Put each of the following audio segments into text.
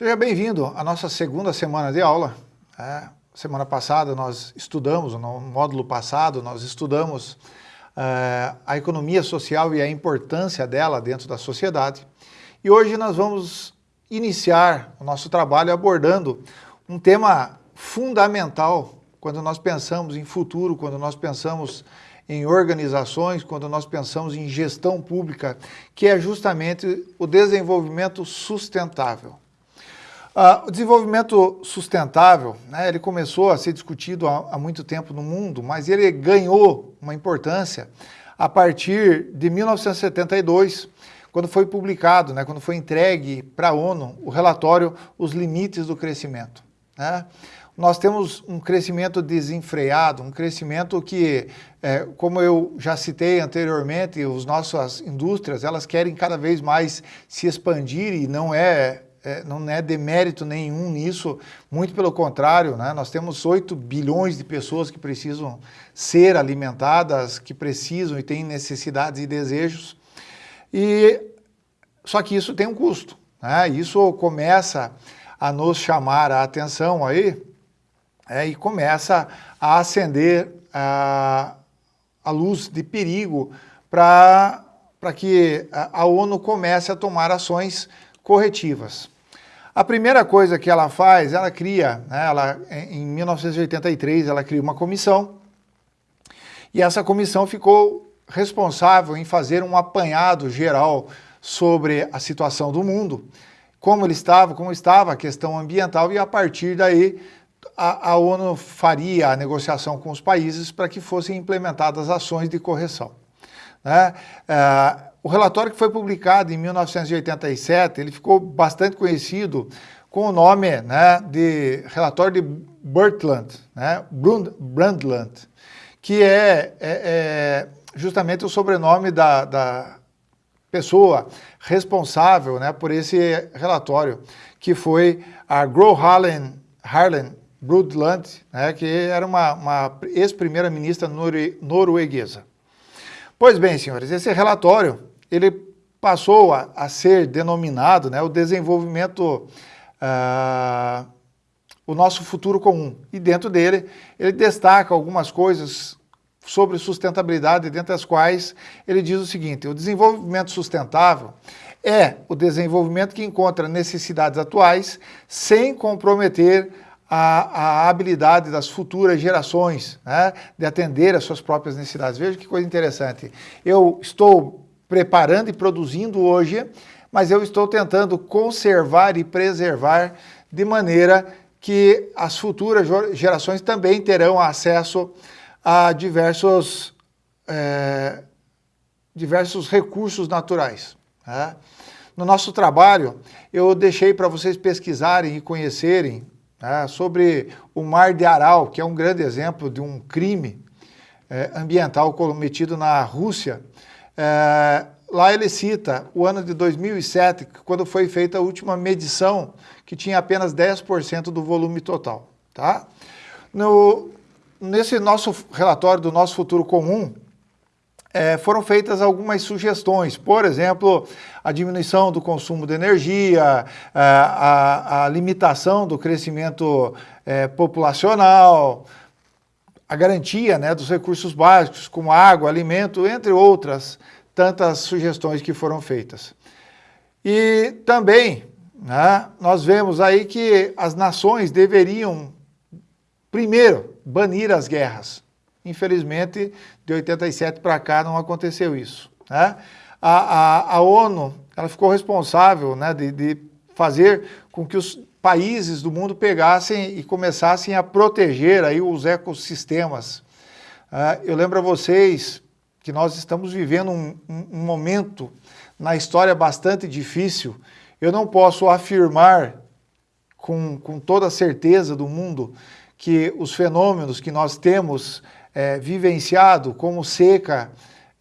Seja bem-vindo à nossa segunda semana de aula. É, semana passada nós estudamos, no módulo passado, nós estudamos é, a economia social e a importância dela dentro da sociedade. E hoje nós vamos iniciar o nosso trabalho abordando um tema fundamental quando nós pensamos em futuro, quando nós pensamos em organizações, quando nós pensamos em gestão pública, que é justamente o desenvolvimento sustentável. Uh, o desenvolvimento sustentável, né, ele começou a ser discutido há, há, muito tempo no mundo, mas ele ganhou uma importância a partir de 1972, quando foi publicado, né, quando foi entregue para a ONU o relatório Os Limites do Crescimento. Né? Nós temos um crescimento desenfreado, um crescimento que, é, como eu já citei anteriormente, as nossas indústrias, elas querem cada vez mais se expandir e não é é, não é demérito nenhum nisso, muito pelo contrário, né? nós temos 8 bilhões de pessoas que precisam ser alimentadas, que precisam e têm necessidades e desejos, e só que isso tem um custo, né? isso começa a nos chamar a atenção aí, é, e começa a acender a, a luz de perigo para que a, a ONU comece a tomar ações corretivas. A primeira coisa que ela faz, ela cria, né, ela, em 1983, ela cria uma comissão, e essa comissão ficou responsável em fazer um apanhado geral sobre a situação do mundo, como ele estava, como estava a questão ambiental, e a partir daí a, a ONU faria a negociação com os países para que fossem implementadas ações de correção. Né? É, o relatório que foi publicado em 1987, ele ficou bastante conhecido com o nome né, de relatório de Brundtland, né, Brundtland, que é, é, é, justamente o sobrenome da, da pessoa responsável né, por esse relatório, que foi a Gro Harlem, Harlem Brundtland, né, que era uma, uma ex-primeira-ministra norueguesa. Pois bem, senhores, esse relatório ele passou a, a ser denominado né, o desenvolvimento, uh, o nosso futuro comum. E dentro dele, ele destaca algumas coisas sobre sustentabilidade, dentre as quais ele diz o seguinte, o desenvolvimento sustentável é o desenvolvimento que encontra necessidades atuais sem comprometer a, a, habilidade das futuras gerações né, de atender às suas próprias necessidades. Veja que coisa interessante. Eu estou preparando e produzindo hoje, mas eu estou tentando conservar e preservar de maneira que as futuras gerações também terão acesso a diversos, é, diversos recursos naturais. Né? No nosso trabalho, eu deixei para vocês pesquisarem e conhecerem né, sobre o Mar de Aral, que é um grande exemplo de um crime é, ambiental cometido na Rússia, é, lá ele cita o ano de 2007, quando foi feita a última medição, que tinha apenas 10% do volume total. Tá? No, nesse nosso relatório do nosso futuro comum, é, foram feitas algumas sugestões, por exemplo, a diminuição do consumo de energia, a, a, a limitação do crescimento é, populacional, a garantia né, dos recursos básicos, como água, alimento, entre outras tantas sugestões que foram feitas. E também né, nós vemos aí que as nações deveriam, primeiro, banir as guerras. Infelizmente, de 87 para cá não aconteceu isso. Né? A, a, a, ONU ela ficou responsável né, de, de fazer com que os países do mundo pegassem e começassem a proteger aí os ecossistemas. Uh, eu lembro a vocês que nós estamos vivendo um, um, momento na história bastante difícil. Eu não posso afirmar com, com toda a certeza do mundo que os fenômenos que nós temos é, vivenciado, como seca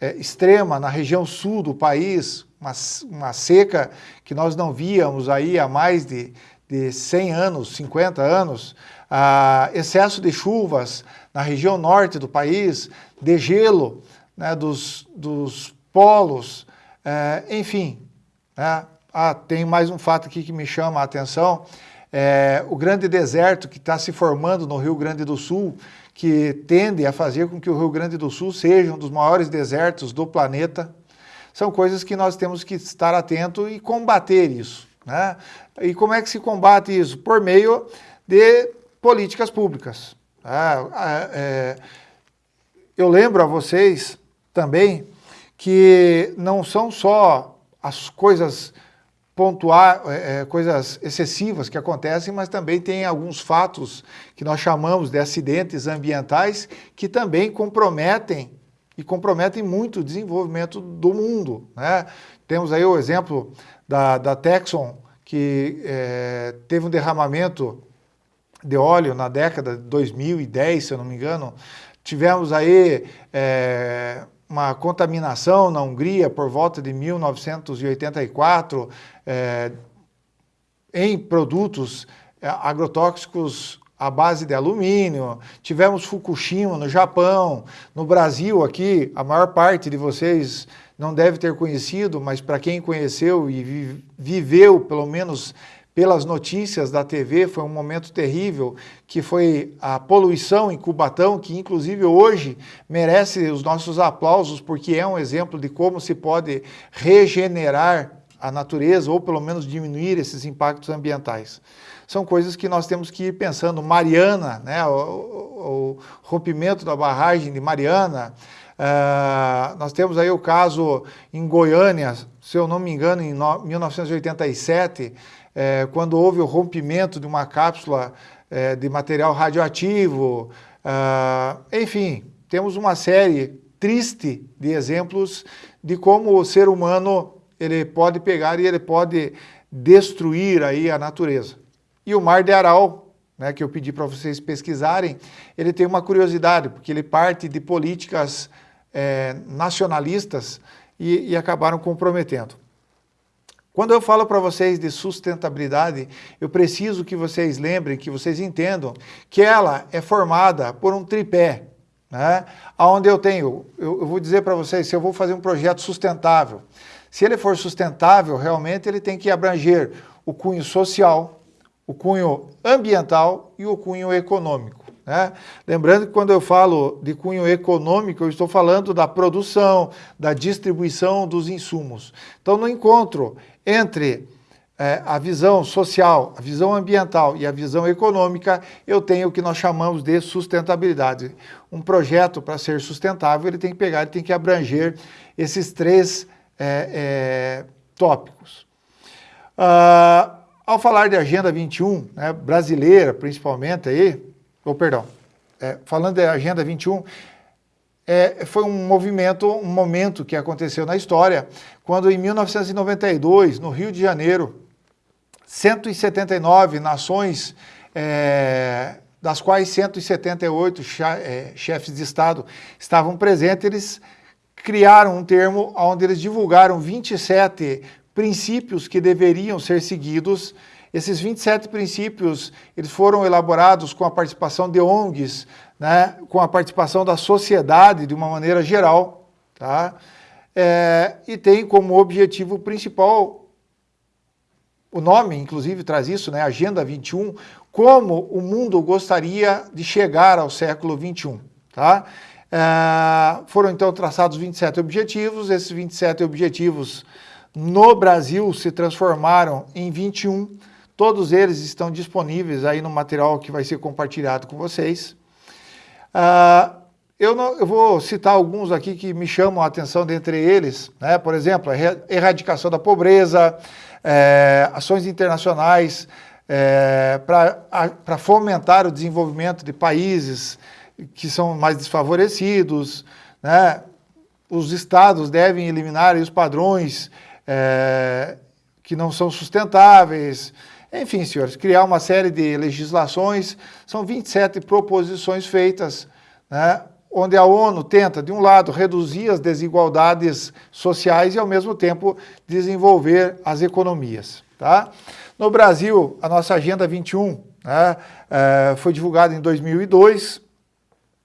é, extrema na região sul do país, uma, uma seca que nós não víamos aí há mais de, de 100 anos, 50 anos, ah, excesso de chuvas na região norte do país, de gelo né, dos, dos polos, é, enfim, né, Ah, tem mais um fato aqui que me chama a atenção, é, o grande deserto que está se formando no Rio Grande do Sul, que tende a fazer com que o Rio Grande do Sul seja um dos maiores desertos do planeta, são coisas que nós temos que estar atento e combater isso. Né? E como é que se combate isso? Por meio de políticas públicas. É, é, eu lembro a vocês também que não são só as coisas pontuar é, é, coisas excessivas que acontecem, mas também tem alguns fatos que nós chamamos de acidentes ambientais que também comprometem e comprometem muito o desenvolvimento do mundo. Né? Temos aí o exemplo da, da Texon, que é, teve um derramamento de óleo na década de 2010, se eu não me engano. Tivemos aí é, uma contaminação na Hungria por volta de 1984 é, em produtos é, agrotóxicos à base de alumínio, tivemos Fukushima no Japão, no Brasil aqui, a maior parte de vocês não deve ter conhecido, mas para quem conheceu e viveu pelo menos pelas notícias da TV, foi um momento terrível, que foi a poluição em Cubatão, que inclusive hoje merece os nossos aplausos, porque é um exemplo de como se pode regenerar a natureza, ou pelo menos diminuir esses impactos ambientais. São coisas que nós temos que ir pensando. Mariana, né, o, o, o rompimento da barragem de Mariana, uh, nós temos aí o caso em Goiânia, se eu não me engano, em no, 1987, é, quando houve o rompimento de uma cápsula é, de material radioativo, uh, enfim, temos uma série triste de exemplos de como o ser humano ele pode pegar e ele pode destruir aí a natureza. E o Mar de Aral, né, que eu pedi para vocês pesquisarem, ele tem uma curiosidade, porque ele parte de políticas é, nacionalistas e, e acabaram comprometendo. Quando eu falo para vocês de sustentabilidade, eu preciso que vocês lembrem, que vocês entendam que ela é formada por um tripé, né? onde eu tenho, eu, eu vou dizer para vocês, se eu vou fazer um projeto sustentável, se ele for sustentável, realmente ele tem que abranger o cunho social, o cunho ambiental e o cunho econômico. Né? Lembrando que quando eu falo de cunho econômico, eu estou falando da produção, da distribuição dos insumos. Então, no encontro entre é, a visão social, a visão ambiental e a visão econômica, eu tenho o que nós chamamos de sustentabilidade. Um projeto, para ser sustentável, ele tem que pegar, ele tem que abranger esses três é, é, tópicos. Uh, ao falar de Agenda 21, né, brasileira principalmente, aí, ou perdão, é, falando da Agenda 21, é, foi um movimento, um momento que aconteceu na história, quando em 1992, no Rio de Janeiro, 179 nações, é, das quais 178 é, chefes de Estado estavam presentes, eles criaram um termo onde eles divulgaram 27 princípios que deveriam ser seguidos esses 27 princípios, eles foram elaborados com a participação de ONGs, né, com a participação da sociedade de uma maneira geral, tá? É, e tem como objetivo principal, o nome inclusive traz isso, né, Agenda 21, como o mundo gostaria de chegar ao século 21, tá? É, foram então traçados 27 objetivos, esses 27 objetivos no Brasil se transformaram em 21, Todos eles estão disponíveis aí no material que vai ser compartilhado com vocês. Uh, eu, não, eu, vou citar alguns aqui que me chamam a atenção dentre eles, né? por exemplo, a erradicação da pobreza, é, ações internacionais é, para fomentar o desenvolvimento de países que são mais desfavorecidos, né? os estados devem eliminar os padrões é, que não são sustentáveis, enfim, senhores, criar uma série de legislações, são 27 proposições feitas, né, onde a ONU tenta, de um lado, reduzir as desigualdades sociais e, ao mesmo tempo, desenvolver as economias. Tá? No Brasil, a nossa Agenda 21 né, é, foi divulgada em 2002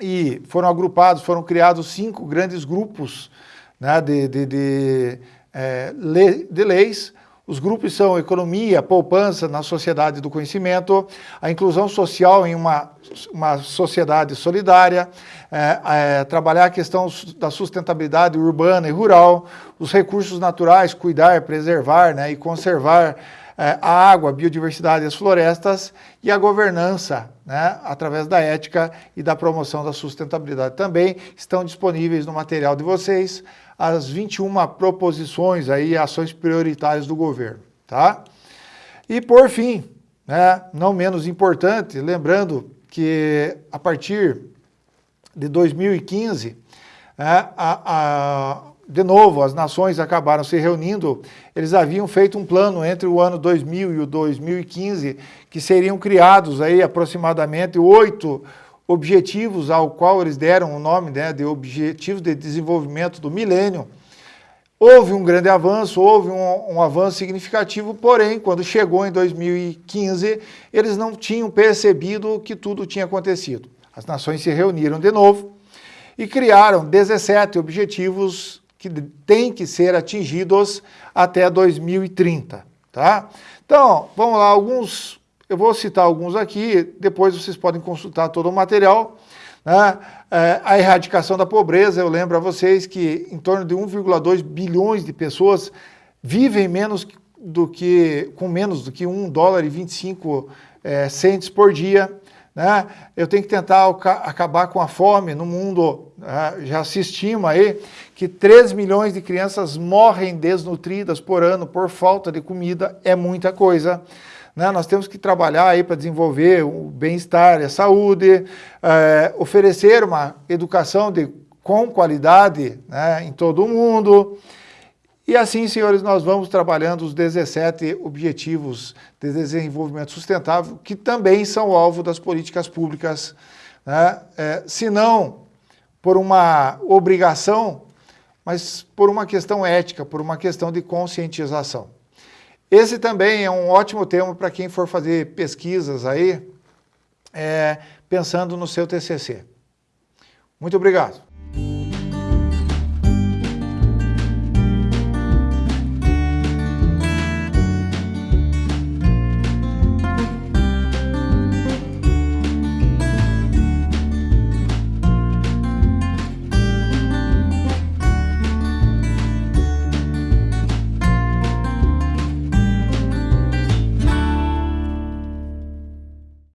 e foram agrupados, foram criados cinco grandes grupos né, de, de, de, é, de leis, Os grupos são economia, poupança na sociedade do conhecimento, a inclusão social em uma, uma sociedade solidária, é, é, trabalhar a questão da sustentabilidade urbana e rural, os recursos naturais, cuidar, preservar né, e conservar é, a água, a biodiversidade e as florestas, e a governança, né, através da ética e da promoção da sustentabilidade. Também estão disponíveis no material de vocês as 21 proposições aí, ações prioritárias do governo, tá? E por fim, né, não menos importante, lembrando que a partir de 2015, né, a, a, de novo, as nações acabaram se reunindo, eles haviam feito um plano entre o ano 2000 e o 2015, que seriam criados aí aproximadamente oito objetivos ao qual eles deram o nome né, de Objetivos de Desenvolvimento do Milênio, houve um grande avanço, houve um, um, avanço significativo, porém, quando chegou em 2015, eles não tinham percebido que tudo tinha acontecido. As nações se reuniram de novo e criaram 17 objetivos que têm que ser atingidos até 2030. Tá? Então, vamos lá, alguns eu vou citar alguns aqui, depois vocês podem consultar todo o material. Né? É, a erradicação da pobreza, eu lembro a vocês que em torno de 1,2 bilhões de pessoas vivem menos do que, com menos do que 1 dólar e 25 é, centes por dia. Né? Eu tenho que tentar acabar com a fome no mundo. Né? Já se estima aí que 3 milhões de crianças morrem desnutridas por ano por falta de comida, é muita coisa. Né? Nós temos que trabalhar aí para desenvolver o bem-estar a saúde, é, oferecer uma educação de, com qualidade né, em todo o mundo. E assim, senhores, nós vamos trabalhando os 17 Objetivos de Desenvolvimento Sustentável, que também são alvo das políticas públicas, né? é, se não por uma obrigação, mas por uma questão ética, por uma questão de conscientização. Esse também é um ótimo tema para quem for fazer pesquisas aí, é, pensando no seu TCC. Muito obrigado.